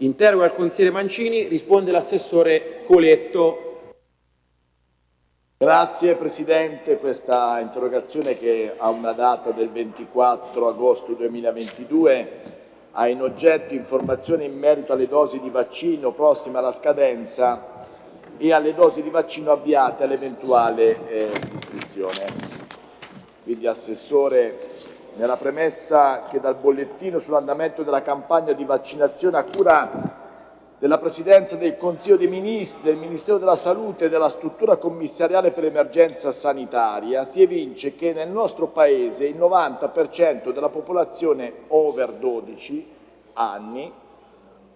Interroga il consigliere Mancini, risponde l'assessore Coletto. Grazie Presidente, questa interrogazione che ha una data del 24 agosto 2022 ha in oggetto informazioni in merito alle dosi di vaccino prossime alla scadenza e alle dosi di vaccino avviate all'eventuale eh, iscrizione. Quindi Assessore, nella premessa che dal bollettino sull'andamento della campagna di vaccinazione a cura della Presidenza del Consiglio dei Ministri, del Ministero della Salute e della struttura commissariale per l'emergenza sanitaria si evince che nel nostro Paese il 90% della popolazione over 12 anni,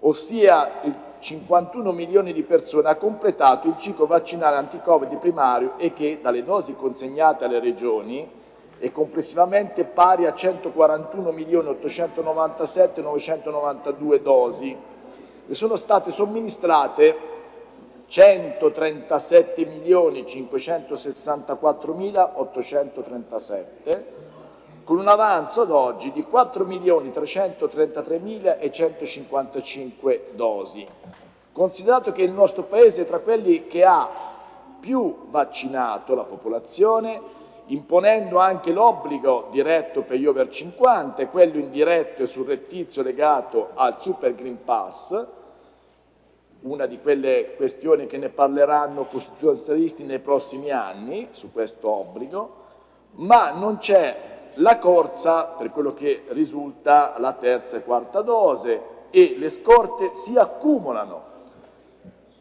ossia il 51 milioni di persone, ha completato il ciclo vaccinale anti-Covid primario e che dalle dosi consegnate alle regioni è complessivamente pari a 141 milioni 897 992 dosi ne sono state somministrate 137 milioni 564 mila 837 con un avanzo ad oggi di 4 milioni 333 mila e 155 dosi. Considerato che il nostro Paese è tra quelli che ha più vaccinato la popolazione, imponendo anche l'obbligo diretto per gli over 50 e quello indiretto e surrettizio legato al Super Green Pass, una di quelle questioni che ne parleranno costituzionalisti nei prossimi anni su questo obbligo, ma non c'è la corsa per quello che risulta la terza e quarta dose e le scorte si accumulano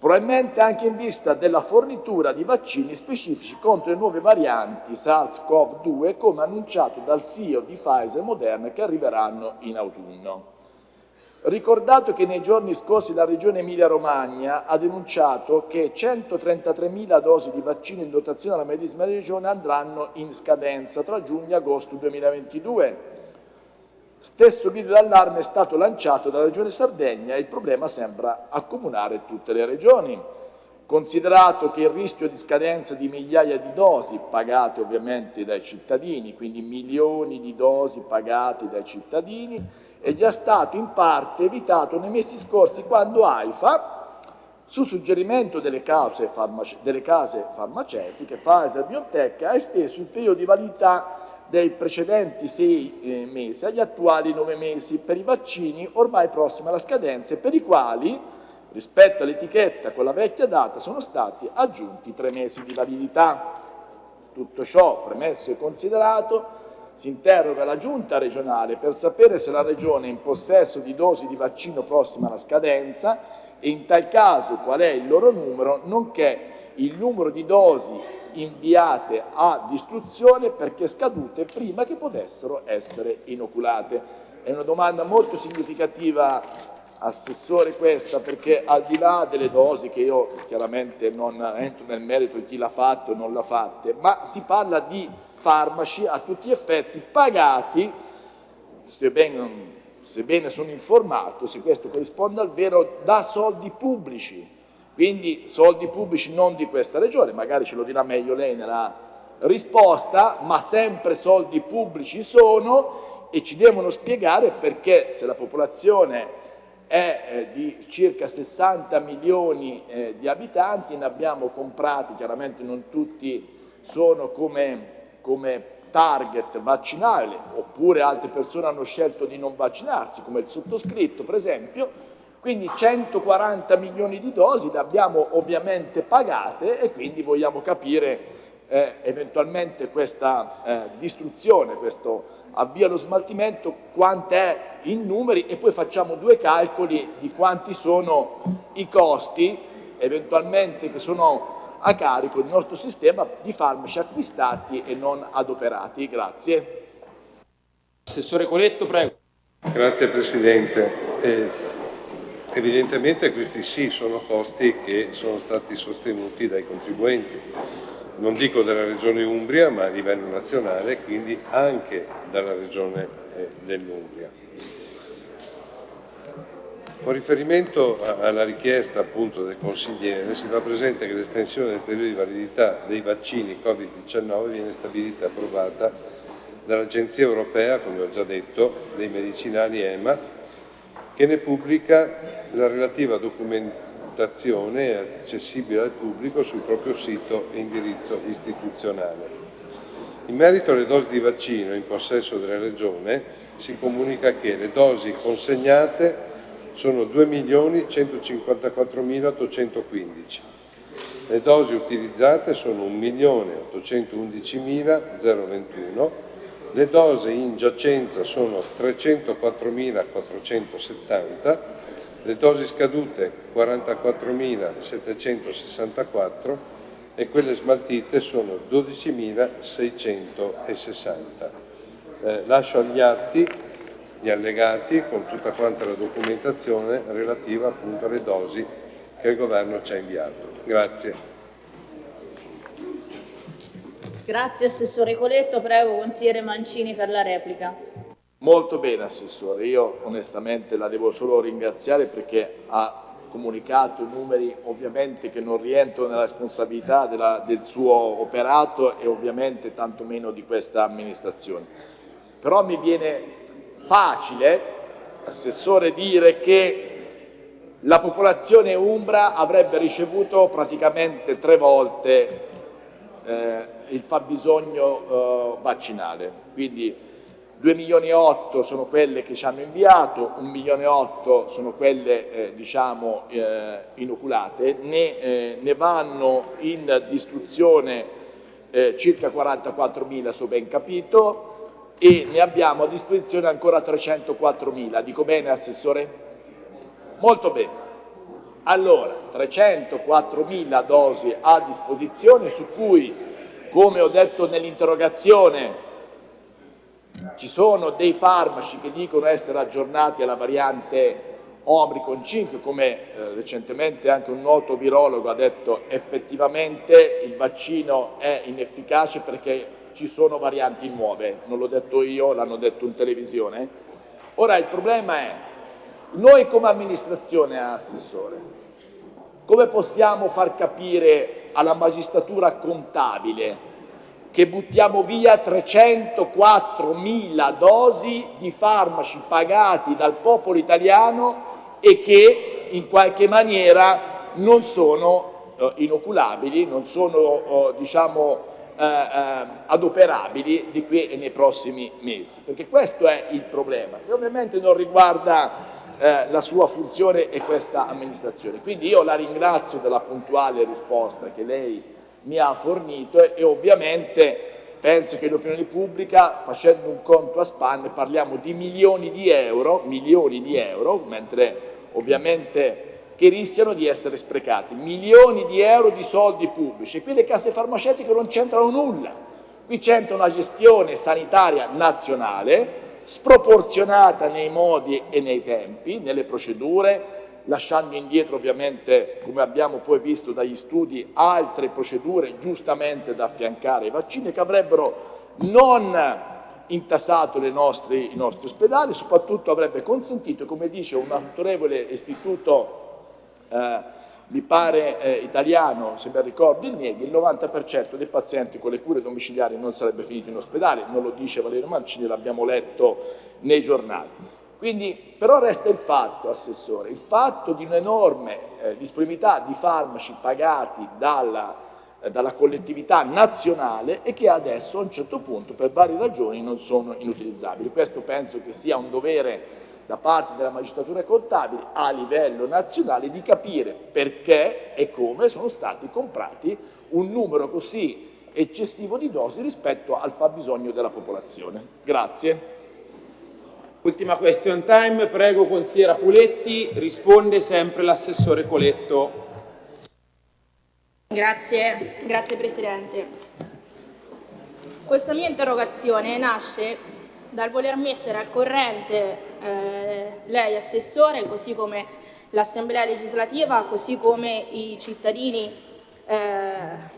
probabilmente anche in vista della fornitura di vaccini specifici contro le nuove varianti SARS-CoV-2 come annunciato dal CEO di Pfizer e Moderna che arriveranno in autunno. Ricordato che nei giorni scorsi la Regione Emilia-Romagna ha denunciato che 133.000 dosi di vaccino in dotazione alla medesima Regione andranno in scadenza tra giugno e agosto 2022 Stesso video d'allarme è stato lanciato dalla Regione Sardegna e il problema sembra accomunare tutte le regioni. Considerato che il rischio di scadenza di migliaia di dosi pagate ovviamente dai cittadini, quindi milioni di dosi pagate dai cittadini, è già stato in parte evitato nei mesi scorsi quando AIFA, su suggerimento delle farmace delle case farmaceutiche, Pfizer Biotech, ha esteso il periodo di validità dei precedenti sei eh, mesi agli attuali nove mesi per i vaccini ormai prossimi alla scadenza e per i quali, rispetto all'etichetta con la vecchia data, sono stati aggiunti tre mesi di validità. Tutto ciò premesso e considerato, si interroga la giunta regionale per sapere se la regione è in possesso di dosi di vaccino prossima alla scadenza e in tal caso qual è il loro numero, nonché il numero di dosi inviate a distruzione perché scadute prima che potessero essere inoculate. È una domanda molto significativa Assessore questa perché al di là delle dosi che io chiaramente non entro nel merito di chi l'ha fatto e non l'ha fatte, ma si parla di farmaci a tutti gli effetti pagati, sebbene, sebbene sono informato, se questo corrisponde al vero, da soldi pubblici quindi soldi pubblici non di questa regione, magari ce lo dirà meglio lei nella risposta, ma sempre soldi pubblici sono e ci devono spiegare perché se la popolazione è eh, di circa 60 milioni eh, di abitanti, ne abbiamo comprati, chiaramente non tutti sono come, come target vaccinale, oppure altre persone hanno scelto di non vaccinarsi, come il sottoscritto per esempio, quindi 140 milioni di dosi le abbiamo ovviamente pagate e quindi vogliamo capire eh, eventualmente questa eh, distruzione, questo avvio allo smaltimento, quant'è in numeri e poi facciamo due calcoli di quanti sono i costi eventualmente che sono a carico del nostro sistema di farmaci acquistati e non adoperati. Grazie. Assessore Coletto, prego. Grazie Presidente. Eh, Evidentemente questi sì sono costi che sono stati sostenuti dai contribuenti, non dico della Regione Umbria ma a livello nazionale, quindi anche dalla Regione eh, dell'Umbria. Con riferimento alla richiesta appunto del consigliere si fa presente che l'estensione del periodo di validità dei vaccini Covid-19 viene stabilita e approvata dall'Agenzia Europea, come ho già detto, dei medicinali EMA che ne pubblica la relativa documentazione accessibile al pubblico sul proprio sito e indirizzo istituzionale. In merito alle dosi di vaccino in possesso della Regione, si comunica che le dosi consegnate sono 2.154.815. Le dosi utilizzate sono 1.811.021, le dosi in giacenza sono 304.470, le dosi scadute 44.764 e quelle smaltite sono 12.660. Eh, lascio agli atti gli allegati con tutta quanta la documentazione relativa appunto alle dosi che il Governo ci ha inviato. Grazie. Grazie Assessore Coletto, prego Consigliere Mancini per la replica. Molto bene Assessore, io onestamente la devo solo ringraziare perché ha comunicato numeri ovviamente che non rientrano nella responsabilità della, del suo operato e ovviamente tantomeno di questa amministrazione. Però mi viene facile, Assessore, dire che la popolazione umbra avrebbe ricevuto praticamente tre volte eh, il fabbisogno eh, vaccinale. Quindi 2 milioni e 8 sono quelle che ci hanno inviato, 1 milione e 8 sono quelle eh, diciamo, eh, inoculate, ne, eh, ne, vanno in distruzione eh, circa 44 mila, so ben capito, e ne abbiamo a disposizione ancora 304.000. Dico bene, Assessore? Molto bene. Allora, 304.000 dosi a disposizione su cui, come ho detto nell'interrogazione, ci sono dei farmaci che dicono essere aggiornati alla variante Omicron 5, come eh, recentemente anche un noto virologo ha detto effettivamente il vaccino è inefficace perché ci sono varianti nuove, non l'ho detto io, l'hanno detto in televisione. Ora il problema è, noi come amministrazione assessore, come possiamo far capire alla magistratura contabile che buttiamo via 304.000 dosi di farmaci pagati dal popolo italiano e che in qualche maniera non sono eh, inoculabili, non sono eh, diciamo, eh, eh, adoperabili di qui e nei prossimi mesi, perché questo è il problema, che ovviamente non riguarda eh, la sua funzione e questa amministrazione. Quindi io la ringrazio della puntuale risposta che lei mi ha fornito e, e ovviamente penso che l'opinione pubblica, facendo un conto a spanne, parliamo di milioni di euro, milioni di euro, mentre ovviamente che rischiano di essere sprecati. Milioni di euro di soldi pubblici e qui le casse farmaceutiche non c'entrano nulla. Qui c'entra una gestione sanitaria nazionale sproporzionata nei modi e nei tempi, nelle procedure, lasciando indietro ovviamente, come abbiamo poi visto dagli studi, altre procedure giustamente da affiancare ai vaccini che avrebbero non intassato nostre, i nostri ospedali, soprattutto avrebbe consentito, come dice un autorevole istituto eh, mi pare eh, italiano, se ben ricordo il Nieghi, il 90% dei pazienti con le cure domiciliari non sarebbe finito in ospedale, non lo dice Valerio Mancini, l'abbiamo letto nei giornali. Quindi, però resta il fatto, Assessore, il fatto di un'enorme eh, disponibilità di farmaci pagati dalla, eh, dalla collettività nazionale e che adesso a un certo punto per varie ragioni non sono inutilizzabili. Questo penso che sia un dovere da parte della magistratura contabile a livello nazionale di capire perché e come sono stati comprati un numero così eccessivo di dosi rispetto al fabbisogno della popolazione. Grazie. Ultima question time, prego consigliera Puletti, risponde sempre l'assessore Coletto. Grazie, grazie Presidente. Questa mia interrogazione nasce dal voler mettere al corrente eh, lei Assessore, così come l'Assemblea legislativa, così come i cittadini eh,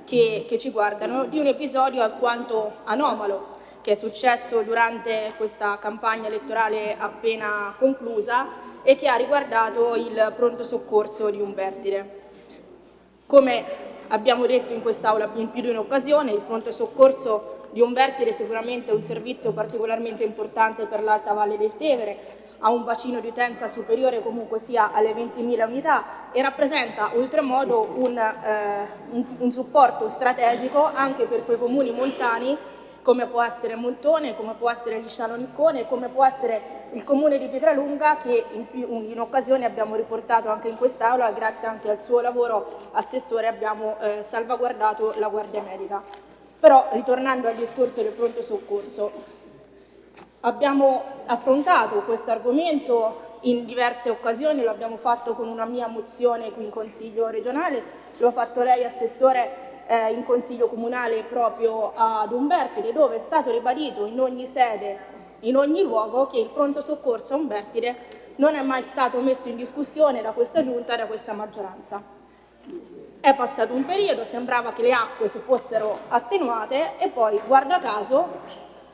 che, che ci guardano, di un episodio alquanto anomalo che è successo durante questa campagna elettorale appena conclusa e che ha riguardato il pronto soccorso di Umbertide. Come abbiamo detto in quest'Aula in più di un'occasione, il pronto soccorso di Umbertide è sicuramente un servizio particolarmente importante per l'Alta Valle del Tevere, ha un bacino di utenza superiore comunque sia alle 20.000 unità e rappresenta oltremodo un, eh, un, un supporto strategico anche per quei comuni montani come può essere Montone, come può essere Lisciano Niccone, come può essere il comune di Pietralunga che in, in occasione abbiamo riportato anche in quest'Aula, grazie anche al suo lavoro assessore abbiamo eh, salvaguardato la Guardia Medica. Però ritornando al discorso del pronto soccorso, abbiamo affrontato questo argomento in diverse occasioni, l'abbiamo fatto con una mia mozione qui in Consiglio regionale, lo ha fatto lei Assessore eh, in Consiglio Comunale proprio ad Umbertide, dove è stato ribadito in ogni sede, in ogni luogo, che il pronto soccorso a Umbertide non è mai stato messo in discussione da questa Giunta e da questa maggioranza. È passato un periodo, sembrava che le acque si fossero attenuate e poi, guarda caso,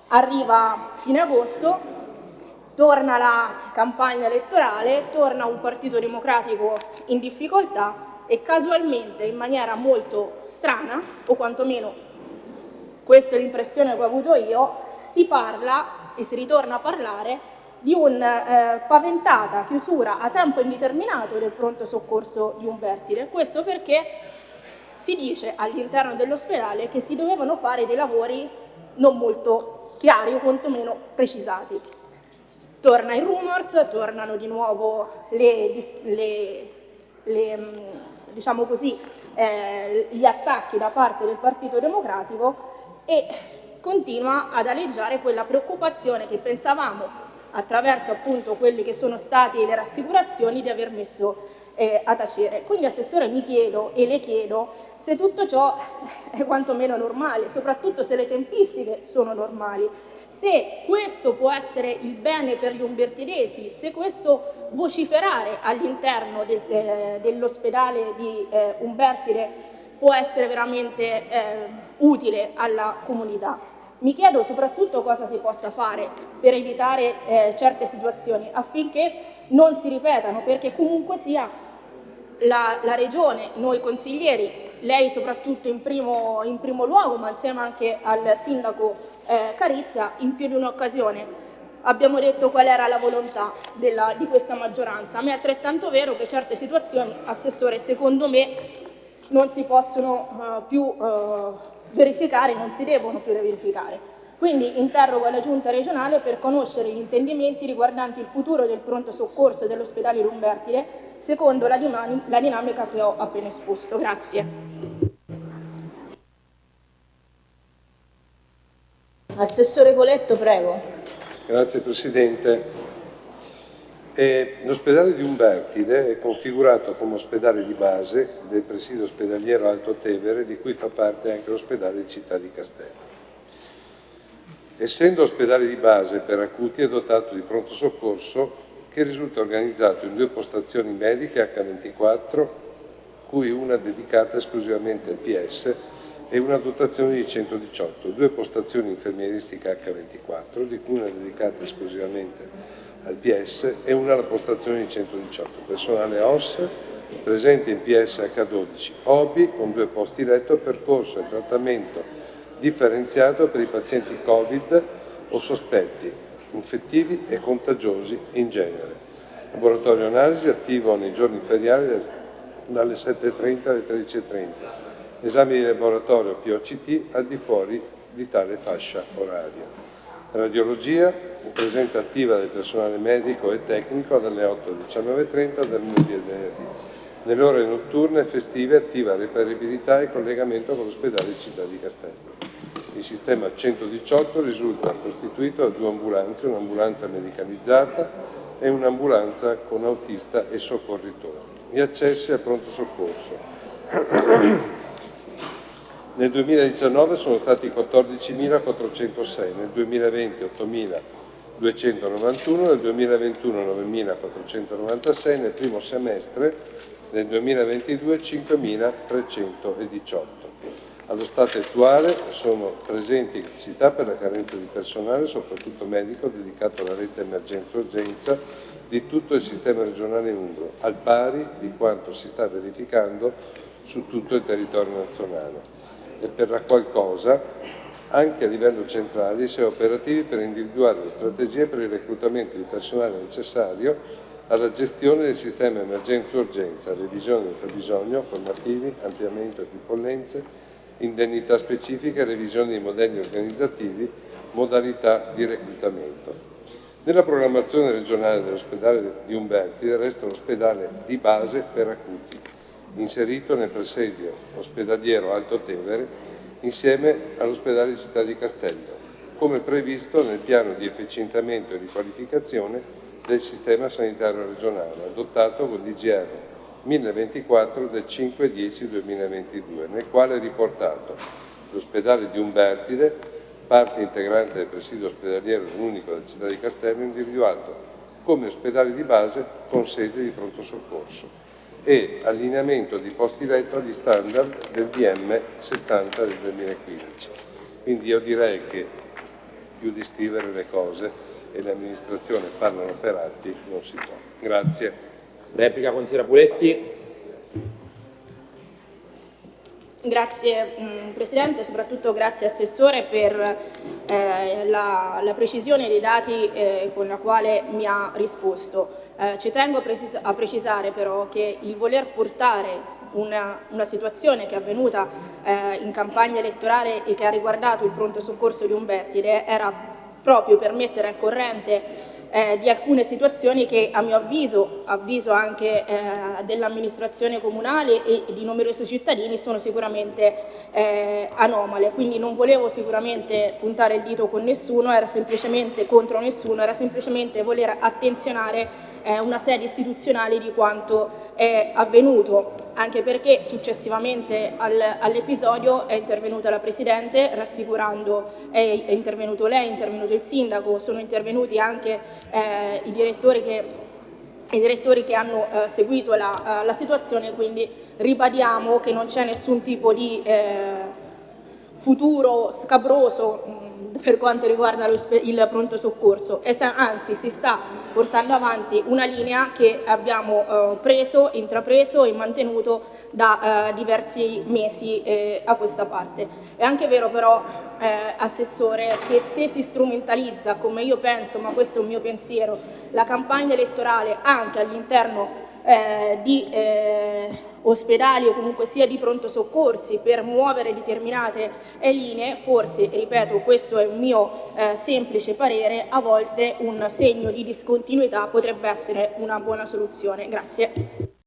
arriva fine agosto, torna la campagna elettorale, torna un partito democratico in difficoltà e casualmente in maniera molto strana, o quantomeno questa è l'impressione che ho avuto io, si parla e si ritorna a parlare di una eh, paventata chiusura a tempo indeterminato del pronto soccorso di Umbertide. Questo perché si dice all'interno dell'ospedale che si dovevano fare dei lavori non molto chiari o quantomeno precisati. Torna il rumors, tornano di nuovo le, le, le, mm, diciamo così, eh, gli attacchi da parte del Partito Democratico e continua ad aleggiare quella preoccupazione che pensavamo attraverso appunto quelle che sono state le rassicurazioni di aver messo eh, a tacere. Quindi Assessore mi chiedo e le chiedo se tutto ciò è quantomeno normale, soprattutto se le tempistiche sono normali se questo può essere il bene per gli umbertidesi, se questo vociferare all'interno del, eh, dell'ospedale di eh, Umbertide può essere veramente eh, utile alla comunità. Mi chiedo soprattutto cosa si possa fare per evitare eh, certe situazioni affinché non si ripetano, perché comunque sia la, la Regione, noi consiglieri, lei soprattutto in primo, in primo luogo, ma insieme anche al Sindaco eh, Carizia, in più di un'occasione abbiamo detto qual era la volontà della, di questa maggioranza, ma è altrettanto vero che certe situazioni, Assessore, secondo me non si possono uh, più uh, verificare, non si devono più verificare. Quindi interrogo la Giunta regionale per conoscere gli intendimenti riguardanti il futuro del pronto soccorso dell'ospedale Lumbertile secondo la, la dinamica che ho appena esposto. Grazie. Assessore Coletto, prego. Grazie Presidente. L'ospedale di Umbertide è configurato come ospedale di base del presidio ospedaliero Alto Tevere, di cui fa parte anche l'ospedale Città di Castello. Essendo ospedale di base per acuti è dotato di pronto soccorso che risulta organizzato in due postazioni mediche H24, cui una dedicata esclusivamente al PS e una dotazione di 118, due postazioni infermieristiche H24, di cui una dedicata esclusivamente PS e una alla postazione di 118, personale OS presente in PS H12, OBI con due posti letto, percorso e trattamento differenziato per i pazienti Covid o sospetti, infettivi e contagiosi in genere. Laboratorio analisi attivo nei giorni feriali dalle 7.30 alle 13.30. Esami di laboratorio POCT al di fuori di tale fascia oraria. Radiologia, in presenza attiva del personale medico e tecnico dalle 8 alle 19.30 dal lunedì al venerdì. Nelle ore notturne e festive attiva reperibilità e collegamento con l'ospedale Città di Castello. Il sistema 118 risulta costituito da due ambulanze, un'ambulanza medicalizzata e un'ambulanza con autista e soccorritore. Gli accessi al pronto soccorso. Nel 2019 sono stati 14.406, nel 2020 8.291, nel 2021 9.496, nel primo semestre nel 2022 5.318. Allo stato attuale sono presenti criticità per la carenza di personale, soprattutto medico, dedicato alla rete emergenza-urgenza di tutto il sistema regionale umbro, al pari di quanto si sta verificando su tutto il territorio nazionale. E per la qualcosa anche a livello centrale, sia operativi per individuare le strategie per il reclutamento di personale necessario alla gestione del sistema emergenza-urgenza, revisione del fabbisogno, formativi, ampliamento equipollenze, indennità specifiche, revisione dei modelli organizzativi, modalità di reclutamento. Nella programmazione regionale dell'ospedale di Umberti resta l'ospedale di base per acuti, inserito nel presidio ospedaliero Alto Tevere insieme all'ospedale di Città di Castello, come previsto nel piano di efficientamento e riqualificazione del sistema sanitario regionale, adottato con l'IGR 1024 del 5-10-2022, nel quale è riportato l'ospedale di Umbertide, parte integrante del presidio ospedaliero unico della città di Castello, individuato come ospedale di base con sede di pronto soccorso e allineamento di posti letto agli standard del DM 70 del 2015. Quindi io direi che più di scrivere le cose e le amministrazioni parlano per atti non si può. Grazie. Replica consigliera Puletti. Grazie mh, Presidente, soprattutto grazie Assessore per eh, la, la, precisione dei dati eh, con la quale mi ha risposto. Eh, ci tengo a, precis a, precisare però che il voler portare una, una situazione che è avvenuta eh, in campagna elettorale e che ha riguardato il pronto soccorso di Umbertide era proprio per mettere al corrente eh, di alcune situazioni che a mio avviso, avviso anche eh, dell'amministrazione comunale e di numerosi cittadini sono sicuramente eh, anomale, quindi non volevo sicuramente puntare il dito con nessuno, era semplicemente contro nessuno, era semplicemente voler attenzionare eh, una sede istituzionale di quanto è avvenuto, anche perché successivamente al, all'episodio è intervenuta la Presidente rassicurando, è, è, intervenuto lei, è intervenuto il Sindaco, sono intervenuti anche eh, i, direttori che, i direttori che hanno eh, seguito la, la, situazione, quindi ribadiamo che non c'è nessun tipo di eh, futuro scabroso per quanto riguarda il pronto soccorso, anzi si sta portando avanti una linea che abbiamo eh, preso, intrapreso e mantenuto da eh, diversi mesi eh, a questa parte. È anche vero però, eh, Assessore, che se si strumentalizza, come io penso, ma questo è un mio pensiero, la campagna elettorale anche all'interno eh, di eh, ospedali o comunque sia di pronto soccorsi per muovere determinate linee, forse, ripeto, questo è un mio eh, semplice parere, a volte un segno di discontinuità potrebbe essere una buona soluzione. Grazie.